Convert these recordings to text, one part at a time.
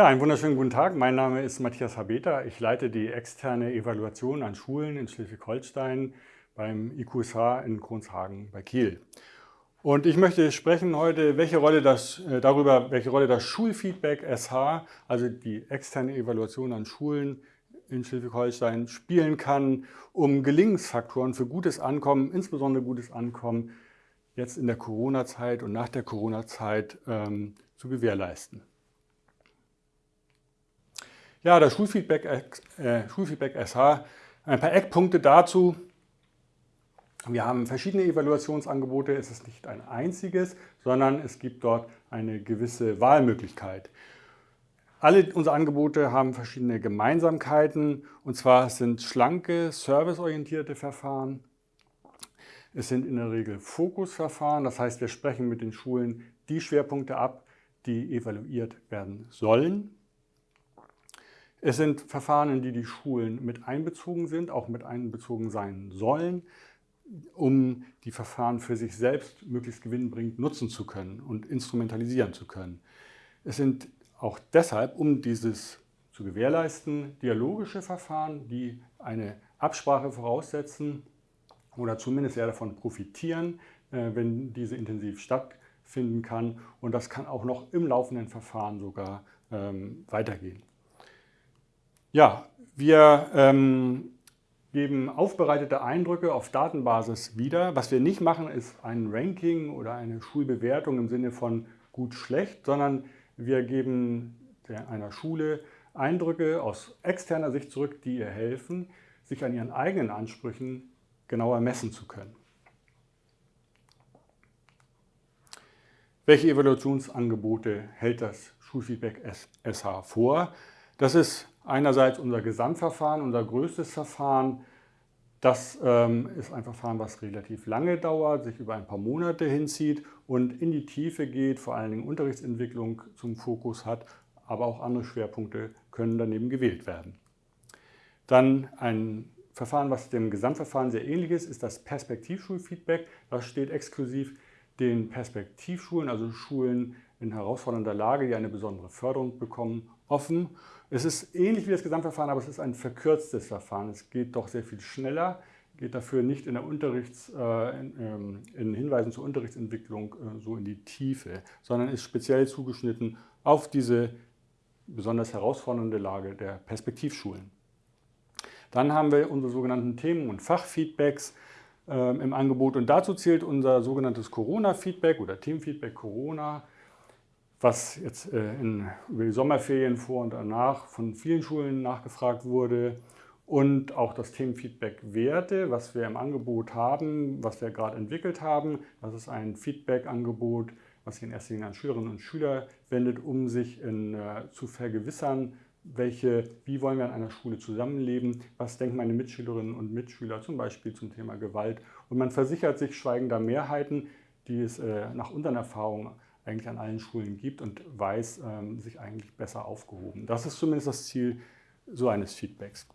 Ja, einen wunderschönen guten Tag. Mein Name ist Matthias Habeta. Ich leite die externe Evaluation an Schulen in Schleswig-Holstein beim IQSH in Kronshagen bei Kiel. Und ich möchte sprechen heute welche Rolle das, äh, darüber, welche Rolle das Schulfeedback SH, also die externe Evaluation an Schulen in Schleswig-Holstein, spielen kann, um Gelingensfaktoren für gutes Ankommen, insbesondere gutes Ankommen, jetzt in der Corona-Zeit und nach der Corona-Zeit ähm, zu gewährleisten. Ja, das Schulfeedback, äh, Schulfeedback SH, ein paar Eckpunkte dazu. Wir haben verschiedene Evaluationsangebote, es ist nicht ein einziges, sondern es gibt dort eine gewisse Wahlmöglichkeit. Alle unsere Angebote haben verschiedene Gemeinsamkeiten und zwar sind schlanke, serviceorientierte Verfahren. Es sind in der Regel Fokusverfahren, das heißt, wir sprechen mit den Schulen die Schwerpunkte ab, die evaluiert werden sollen. Es sind Verfahren, in die die Schulen mit einbezogen sind, auch mit einbezogen sein sollen, um die Verfahren für sich selbst möglichst gewinnbringend nutzen zu können und instrumentalisieren zu können. Es sind auch deshalb, um dieses zu gewährleisten, dialogische Verfahren, die eine Absprache voraussetzen oder zumindest sehr davon profitieren, äh, wenn diese intensiv stattfinden kann. Und das kann auch noch im laufenden Verfahren sogar ähm, weitergehen. Ja, wir ähm, geben aufbereitete Eindrücke auf Datenbasis wieder. Was wir nicht machen, ist ein Ranking oder eine Schulbewertung im Sinne von gut, schlecht, sondern wir geben einer Schule Eindrücke aus externer Sicht zurück, die ihr helfen, sich an ihren eigenen Ansprüchen genauer messen zu können. Welche Evaluationsangebote hält das Schulfeedback SH vor? Das ist einerseits unser Gesamtverfahren, unser größtes Verfahren. Das ähm, ist ein Verfahren, was relativ lange dauert, sich über ein paar Monate hinzieht und in die Tiefe geht, vor allen Dingen Unterrichtsentwicklung zum Fokus hat, aber auch andere Schwerpunkte können daneben gewählt werden. Dann ein Verfahren, was dem Gesamtverfahren sehr ähnlich ist, ist das Perspektivschulfeedback. Das steht exklusiv den Perspektivschulen, also Schulen in herausfordernder Lage, die eine besondere Förderung bekommen, offen. Es ist ähnlich wie das Gesamtverfahren, aber es ist ein verkürztes Verfahren. Es geht doch sehr viel schneller, geht dafür nicht in, der Unterrichts, äh, in, ähm, in Hinweisen zur Unterrichtsentwicklung äh, so in die Tiefe, sondern ist speziell zugeschnitten auf diese besonders herausfordernde Lage der Perspektivschulen. Dann haben wir unsere sogenannten Themen- und Fachfeedbacks äh, im Angebot und dazu zählt unser sogenanntes Corona-Feedback oder Themenfeedback Corona was jetzt äh, in, über die Sommerferien vor und danach von vielen Schulen nachgefragt wurde und auch das Themenfeedback Werte, was wir im Angebot haben, was wir gerade entwickelt haben. Das ist ein Feedback-Angebot, was sich in erster Linie an Schülerinnen und Schüler wendet, um sich in, äh, zu vergewissern, welche, wie wollen wir an einer Schule zusammenleben, was denken meine Mitschülerinnen und Mitschüler zum Beispiel zum Thema Gewalt. Und man versichert sich schweigender Mehrheiten, die es äh, nach unseren Erfahrungen eigentlich an allen Schulen gibt und weiß ähm, sich eigentlich besser aufgehoben. Das ist zumindest das Ziel so eines Feedbacks.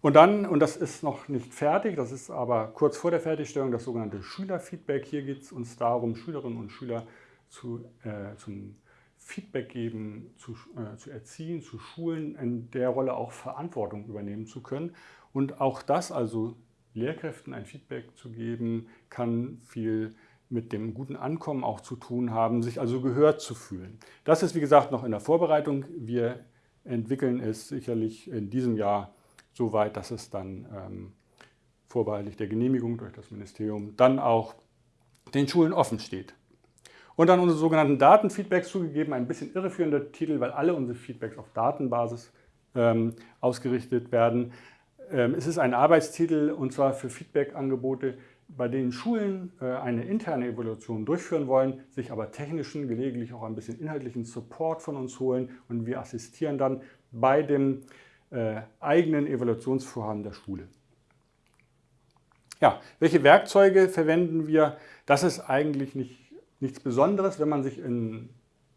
Und dann, und das ist noch nicht fertig, das ist aber kurz vor der Fertigstellung, das sogenannte Schülerfeedback. Hier geht es uns darum, Schülerinnen und Schüler zu, äh, zum Feedback geben, zu, äh, zu erziehen, zu schulen, in der Rolle auch Verantwortung übernehmen zu können. Und auch das, also Lehrkräften ein Feedback zu geben, kann viel mit dem guten Ankommen auch zu tun haben, sich also gehört zu fühlen. Das ist wie gesagt noch in der Vorbereitung. Wir entwickeln es sicherlich in diesem Jahr so weit, dass es dann ähm, vorbehaltlich der Genehmigung durch das Ministerium dann auch den Schulen offen steht. Und dann unsere sogenannten Datenfeedbacks zugegeben, ein bisschen irreführender Titel, weil alle unsere Feedbacks auf Datenbasis ähm, ausgerichtet werden. Ähm, es ist ein Arbeitstitel und zwar für Feedback-Angebote, bei denen Schulen äh, eine interne Evaluation durchführen wollen, sich aber technischen, gelegentlich auch ein bisschen inhaltlichen Support von uns holen und wir assistieren dann bei dem äh, eigenen Evaluationsvorhaben der Schule. Ja, welche Werkzeuge verwenden wir? Das ist eigentlich nicht, nichts Besonderes, wenn man sich in,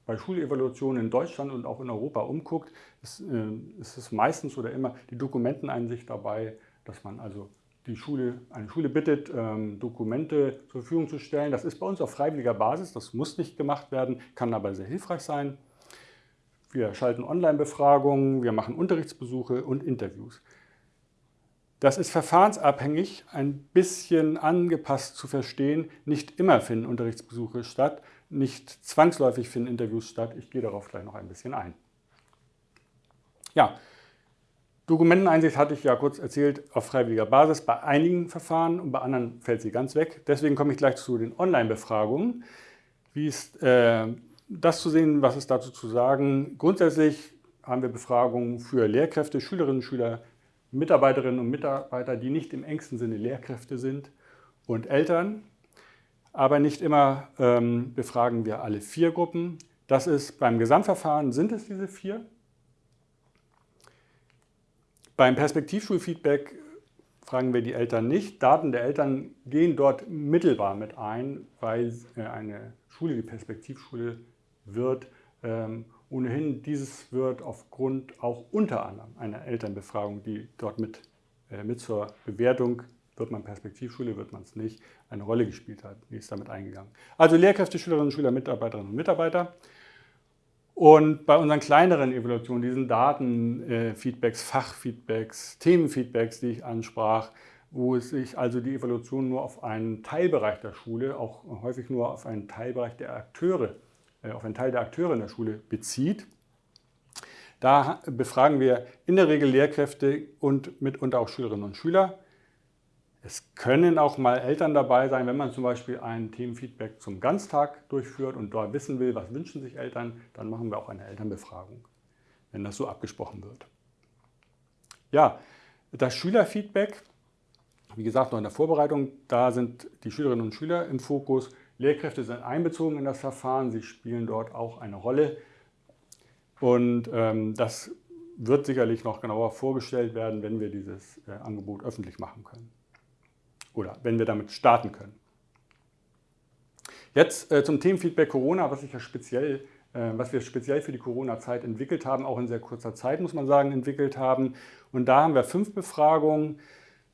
bei Schulevaluationen in Deutschland und auch in Europa umguckt. Ist, äh, ist es meistens oder immer die Dokumenteneinsicht dabei, dass man also die Schule, eine Schule bittet, ähm, Dokumente zur Verfügung zu stellen. Das ist bei uns auf freiwilliger Basis, das muss nicht gemacht werden, kann aber sehr hilfreich sein. wir schalten Online-Befragungen, wir machen Unterrichtsbesuche und Interviews. Das ist verfahrensabhängig, ein bisschen angepasst zu verstehen. Nicht immer finden Unterrichtsbesuche statt, nicht zwangsläufig finden Interviews statt. Ich gehe darauf gleich noch ein bisschen ein. Ja, Dokumenteneinsicht hatte ich ja kurz erzählt auf freiwilliger Basis bei einigen Verfahren und bei anderen fällt sie ganz weg. Deswegen komme ich gleich zu den Online-Befragungen. Wie ist äh, das zu sehen, was ist dazu zu sagen? Grundsätzlich haben wir Befragungen für Lehrkräfte, Schülerinnen und Schüler, Mitarbeiterinnen und Mitarbeiter, die nicht im engsten Sinne Lehrkräfte sind und Eltern. Aber nicht immer ähm, befragen wir alle vier Gruppen. Das ist beim Gesamtverfahren sind es diese vier. Beim Perspektivschulfeedback fragen wir die Eltern nicht. Daten der Eltern gehen dort mittelbar mit ein, weil äh, eine Schule, die Perspektivschule wird, ähm, ohnehin dieses wird aufgrund auch unter anderem einer Elternbefragung, die dort mit, äh, mit zur Bewertung, wird man Perspektivschule, wird man es nicht, eine Rolle gespielt hat. Die ist damit eingegangen. Also Lehrkräfte, Schülerinnen und Schüler, Mitarbeiterinnen und Mitarbeiter. Und bei unseren kleineren Evaluationen, diesen Datenfeedbacks, Fachfeedbacks, Themenfeedbacks, die ich ansprach, wo sich also die Evaluation nur auf einen Teilbereich der Schule, auch häufig nur auf einen Teilbereich der Akteure, äh, auf einen Teil der Akteure in der Schule bezieht. Da befragen wir in der Regel Lehrkräfte und mitunter auch Schülerinnen und Schüler. Es können auch mal Eltern dabei sein, wenn man zum Beispiel ein Themenfeedback zum Ganztag durchführt und dort wissen will, was wünschen sich Eltern, dann machen wir auch eine Elternbefragung, wenn das so abgesprochen wird. Ja, das Schülerfeedback, wie gesagt, noch in der Vorbereitung, da sind die Schülerinnen und Schüler im Fokus. Lehrkräfte sind einbezogen in das Verfahren, sie spielen dort auch eine Rolle. Und ähm, das wird sicherlich noch genauer vorgestellt werden, wenn wir dieses äh, Angebot öffentlich machen können oder wenn wir damit starten können. Jetzt äh, zum Themenfeedback Corona, was, ich ja speziell, äh, was wir speziell für die Corona-Zeit entwickelt haben, auch in sehr kurzer Zeit, muss man sagen, entwickelt haben. Und da haben wir fünf Befragungen,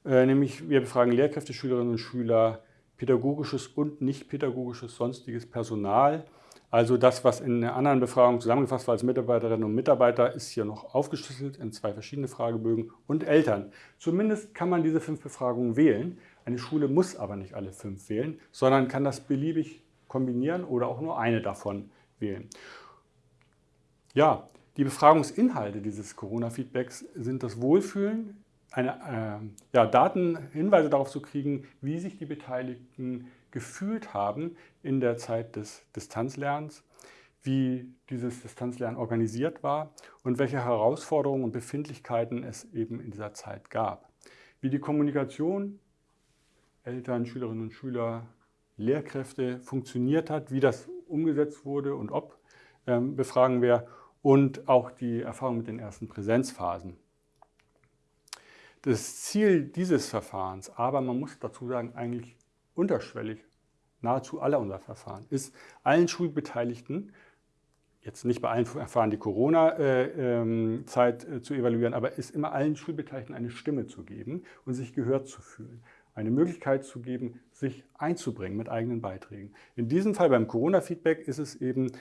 äh, nämlich wir befragen Lehrkräfte, Schülerinnen und Schüler, pädagogisches und nicht pädagogisches sonstiges Personal. Also das, was in einer anderen Befragung zusammengefasst war als Mitarbeiterinnen und Mitarbeiter, ist hier noch aufgeschlüsselt in zwei verschiedene Fragebögen und Eltern. Zumindest kann man diese fünf Befragungen wählen. Eine Schule muss aber nicht alle fünf wählen, sondern kann das beliebig kombinieren oder auch nur eine davon wählen. Ja, die Befragungsinhalte dieses Corona-Feedbacks sind das Wohlfühlen, eine, äh, ja, Daten, Hinweise darauf zu kriegen, wie sich die Beteiligten gefühlt haben in der Zeit des Distanzlernens, wie dieses Distanzlernen organisiert war und welche Herausforderungen und Befindlichkeiten es eben in dieser Zeit gab. Wie die Kommunikation Eltern, Schülerinnen und Schüler, Lehrkräfte funktioniert hat, wie das umgesetzt wurde und ob, ähm, befragen wir und auch die Erfahrung mit den ersten Präsenzphasen. Das Ziel dieses Verfahrens, aber man muss dazu sagen, eigentlich unterschwellig, nahezu aller unserer Verfahren, ist allen Schulbeteiligten, jetzt nicht bei allen Verfahren die Corona-Zeit äh, ähm, äh, zu evaluieren, aber ist immer allen Schulbeteiligten eine Stimme zu geben und sich gehört zu fühlen eine Möglichkeit zu geben, sich einzubringen mit eigenen Beiträgen. In diesem Fall beim Corona-Feedback ist es eben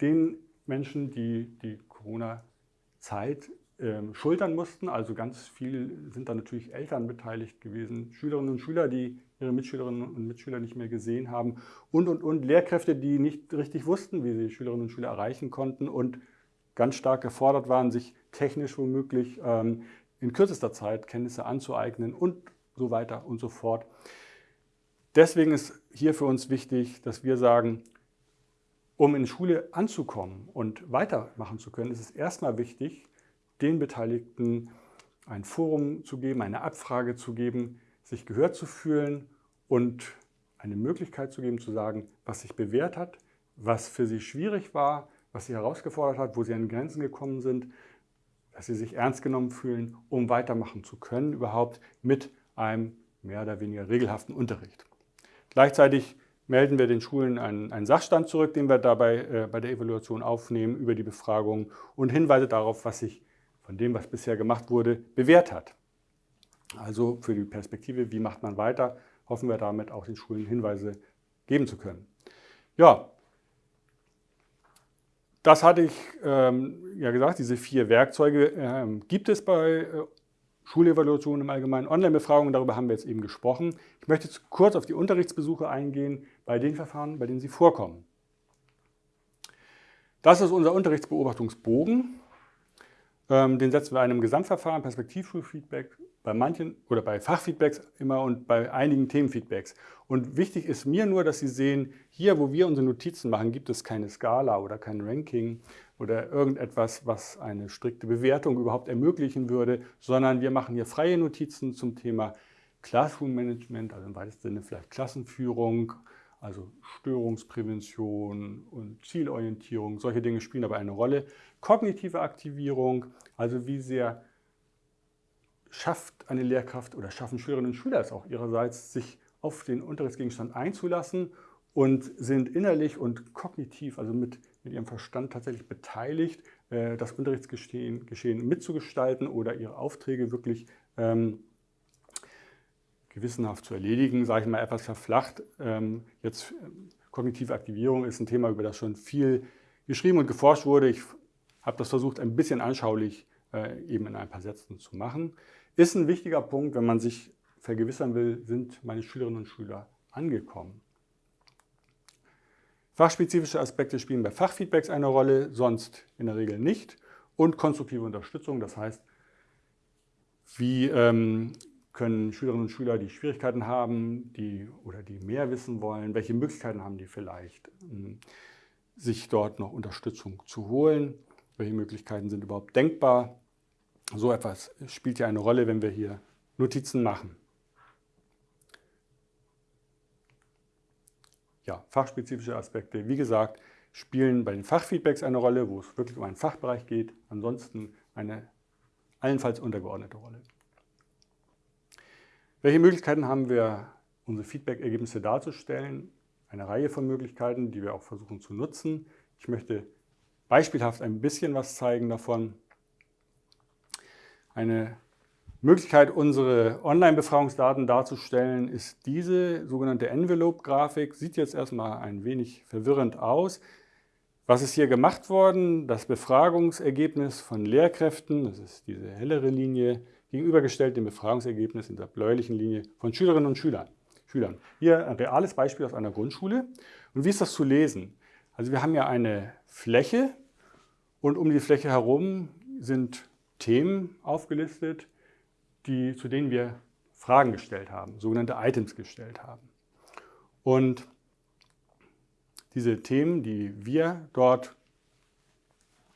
den Menschen, die die Corona-Zeit äh, schultern mussten, also ganz viel sind da natürlich Eltern beteiligt gewesen, Schülerinnen und Schüler, die ihre Mitschülerinnen und Mitschüler nicht mehr gesehen haben und, und, und Lehrkräfte, die nicht richtig wussten, wie sie Schülerinnen und Schüler erreichen konnten und ganz stark gefordert waren, sich technisch womöglich ähm, in kürzester Zeit Kenntnisse anzueignen und so weiter und so fort. Deswegen ist hier für uns wichtig, dass wir sagen, um in Schule anzukommen und weitermachen zu können, ist es erstmal wichtig, den Beteiligten ein Forum zu geben, eine Abfrage zu geben, sich gehört zu fühlen und eine Möglichkeit zu geben, zu sagen, was sich bewährt hat, was für sie schwierig war, was sie herausgefordert hat, wo sie an Grenzen gekommen sind, dass sie sich ernst genommen fühlen, um weitermachen zu können, überhaupt mit einem mehr oder weniger regelhaften Unterricht. Gleichzeitig melden wir den Schulen einen, einen Sachstand zurück, den wir dabei äh, bei der Evaluation aufnehmen über die Befragung und Hinweise darauf, was sich von dem, was bisher gemacht wurde, bewährt hat. Also für die Perspektive, wie macht man weiter, hoffen wir damit auch den Schulen Hinweise geben zu können. Ja, das hatte ich ähm, ja gesagt, diese vier Werkzeuge ähm, gibt es bei äh, Schulevaluation im Allgemeinen, Online-Befragungen, darüber haben wir jetzt eben gesprochen. Ich möchte jetzt kurz auf die Unterrichtsbesuche eingehen, bei den Verfahren, bei denen sie vorkommen. Das ist unser Unterrichtsbeobachtungsbogen. Ähm, den setzen wir einem Gesamtverfahren, Perspektivschulfeedback, bei manchen oder bei Fachfeedbacks immer und bei einigen Themenfeedbacks. Und wichtig ist mir nur, dass Sie sehen, hier, wo wir unsere Notizen machen, gibt es keine Skala oder kein Ranking oder irgendetwas, was eine strikte Bewertung überhaupt ermöglichen würde, sondern wir machen hier freie Notizen zum Thema Classroom Management, also im weitesten Sinne vielleicht Klassenführung, also Störungsprävention und Zielorientierung, solche Dinge spielen aber eine Rolle. Kognitive Aktivierung, also wie sehr schafft eine Lehrkraft oder schaffen Schülerinnen und Schüler es auch ihrerseits, sich auf den Unterrichtsgegenstand einzulassen und sind innerlich und kognitiv, also mit, mit ihrem Verstand tatsächlich beteiligt, äh, das Unterrichtsgeschehen Geschehen mitzugestalten oder ihre Aufträge wirklich ähm, gewissenhaft zu erledigen, sage ich mal etwas verflacht. Ähm, jetzt ähm, kognitive Aktivierung ist ein Thema, über das schon viel geschrieben und geforscht wurde. Ich habe das versucht, ein bisschen anschaulich äh, eben in ein paar Sätzen zu machen. Ist ein wichtiger Punkt, wenn man sich vergewissern will, sind meine Schülerinnen und Schüler angekommen. Fachspezifische Aspekte spielen bei Fachfeedbacks eine Rolle, sonst in der Regel nicht. Und konstruktive Unterstützung, das heißt, wie ähm, können Schülerinnen und Schüler, die Schwierigkeiten haben die, oder die mehr wissen wollen, welche Möglichkeiten haben die vielleicht, ähm, sich dort noch Unterstützung zu holen, welche Möglichkeiten sind überhaupt denkbar. So etwas spielt ja eine Rolle, wenn wir hier Notizen machen. Ja, fachspezifische Aspekte, wie gesagt, spielen bei den Fachfeedbacks eine Rolle, wo es wirklich um einen Fachbereich geht, ansonsten eine allenfalls untergeordnete Rolle. Welche Möglichkeiten haben wir, unsere Feedback-Ergebnisse darzustellen? Eine Reihe von Möglichkeiten, die wir auch versuchen zu nutzen. Ich möchte beispielhaft ein bisschen was zeigen davon. Eine Möglichkeit, unsere Online-Befragungsdaten darzustellen, ist diese sogenannte Envelope-Grafik. Sieht jetzt erstmal ein wenig verwirrend aus. Was ist hier gemacht worden? Das Befragungsergebnis von Lehrkräften, das ist diese hellere Linie, gegenübergestellt dem Befragungsergebnis in der bläulichen Linie von Schülerinnen und Schülern. Schülern. Hier ein reales Beispiel aus einer Grundschule. Und wie ist das zu lesen? Also wir haben ja eine Fläche und um die Fläche herum sind Themen aufgelistet, die, zu denen wir Fragen gestellt haben, sogenannte Items gestellt haben. Und diese Themen, die wir dort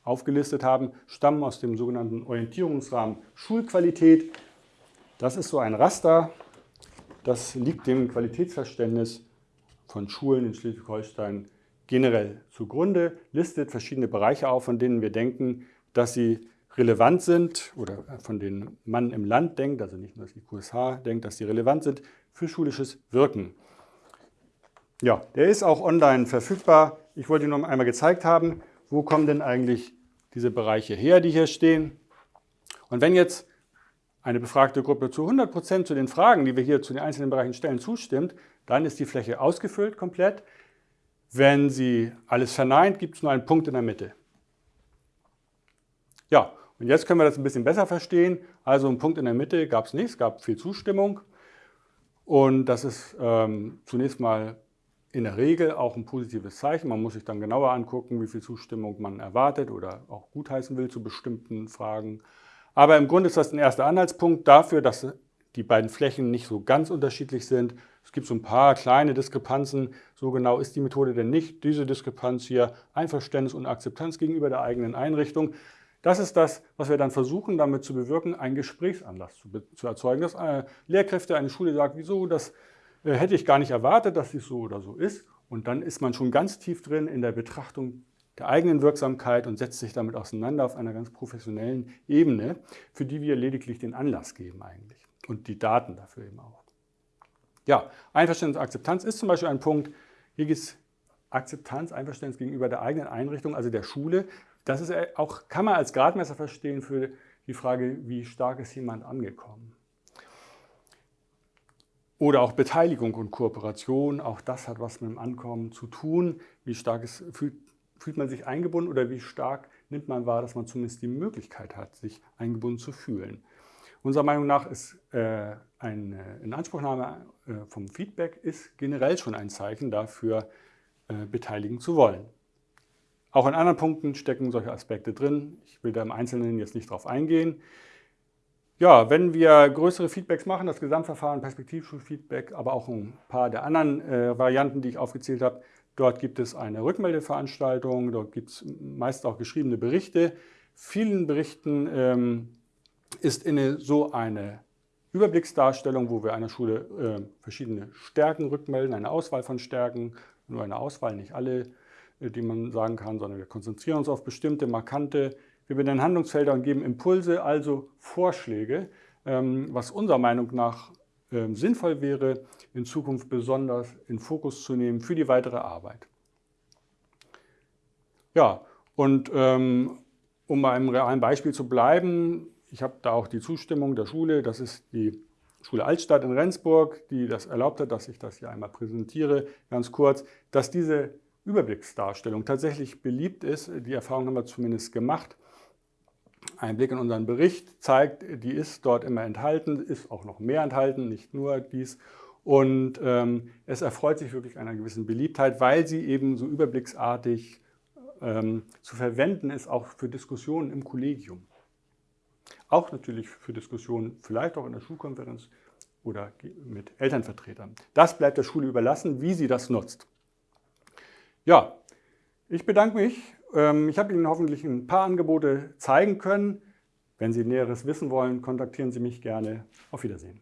aufgelistet haben, stammen aus dem sogenannten Orientierungsrahmen Schulqualität. Das ist so ein Raster, das liegt dem Qualitätsverständnis von Schulen in Schleswig-Holstein generell zugrunde, listet verschiedene Bereiche auf, von denen wir denken, dass sie relevant sind oder von denen man im Land denkt, also nicht nur dass die QSH denkt, dass sie relevant sind für schulisches Wirken. Ja, der ist auch online verfügbar. Ich wollte Ihnen noch einmal gezeigt haben, wo kommen denn eigentlich diese Bereiche her, die hier stehen. Und wenn jetzt eine befragte Gruppe zu 100 Prozent zu den Fragen, die wir hier zu den einzelnen Bereichen stellen, zustimmt, dann ist die Fläche ausgefüllt komplett. Wenn sie alles verneint, gibt es nur einen Punkt in der Mitte. Ja, und jetzt können wir das ein bisschen besser verstehen. Also einen Punkt in der Mitte gab es nicht, es gab viel Zustimmung. Und das ist ähm, zunächst mal in der Regel auch ein positives Zeichen. Man muss sich dann genauer angucken, wie viel Zustimmung man erwartet oder auch gutheißen will zu bestimmten Fragen. Aber im Grunde ist das ein erster Anhaltspunkt dafür, dass die beiden Flächen nicht so ganz unterschiedlich sind. Es gibt so ein paar kleine Diskrepanzen. So genau ist die Methode denn nicht. Diese Diskrepanz hier, Einverständnis und Akzeptanz gegenüber der eigenen Einrichtung. Das ist das, was wir dann versuchen, damit zu bewirken, einen Gesprächsanlass zu, zu erzeugen. Dass äh, Lehrkräfte eine Schule sagt, wieso, das äh, hätte ich gar nicht erwartet, dass es so oder so ist. Und dann ist man schon ganz tief drin in der Betrachtung der eigenen Wirksamkeit und setzt sich damit auseinander auf einer ganz professionellen Ebene, für die wir lediglich den Anlass geben eigentlich und die Daten dafür eben auch. Ja, Einverständnis und Akzeptanz ist zum Beispiel ein Punkt. Hier geht es Akzeptanz, Einverständnis gegenüber der eigenen Einrichtung, also der Schule. Das ist auch, kann man als Gradmesser verstehen für die Frage, wie stark ist jemand angekommen. Oder auch Beteiligung und Kooperation, auch das hat was mit dem Ankommen zu tun. Wie stark ist, fühlt fühlt man sich eingebunden oder wie stark nimmt man wahr, dass man zumindest die Möglichkeit hat, sich eingebunden zu fühlen. Unserer Meinung nach ist äh, eine Inanspruchnahme äh, vom Feedback ist generell schon ein Zeichen dafür, äh, beteiligen zu wollen. Auch in anderen Punkten stecken solche Aspekte drin. Ich will da im Einzelnen jetzt nicht drauf eingehen. Ja, wenn wir größere Feedbacks machen, das Gesamtverfahren, Perspektivschulfeedback, aber auch ein paar der anderen äh, Varianten, die ich aufgezählt habe, dort gibt es eine Rückmeldeveranstaltung, dort gibt es meist auch geschriebene Berichte. Vielen Berichten ähm, ist inne so eine Überblicksdarstellung, wo wir einer Schule äh, verschiedene Stärken rückmelden, eine Auswahl von Stärken, nur eine Auswahl, nicht alle, die man sagen kann, sondern wir konzentrieren uns auf bestimmte, markante wir benennen Handlungsfelder und geben Impulse, also Vorschläge, ähm, was unserer Meinung nach ähm, sinnvoll wäre, in Zukunft besonders in Fokus zu nehmen für die weitere Arbeit. Ja, und ähm, um bei einem realen Beispiel zu bleiben, ich habe da auch die Zustimmung der Schule, das ist die Schule Altstadt in Rendsburg, die das erlaubt hat, dass ich das hier einmal präsentiere, ganz kurz, dass diese Überblicksdarstellung tatsächlich beliebt ist. Die Erfahrung haben wir zumindest gemacht. Ein Blick in unseren Bericht zeigt, die ist dort immer enthalten, ist auch noch mehr enthalten, nicht nur dies. Und ähm, es erfreut sich wirklich einer gewissen Beliebtheit, weil sie eben so überblicksartig ähm, zu verwenden ist, auch für Diskussionen im Kollegium. Auch natürlich für Diskussionen, vielleicht auch in der Schulkonferenz oder mit Elternvertretern. Das bleibt der Schule überlassen, wie sie das nutzt. Ja, ich bedanke mich ähm, ich habe Ihnen hoffentlich ein paar Angebote zeigen können. Wenn Sie Näheres wissen wollen, kontaktieren Sie mich gerne. Auf Wiedersehen.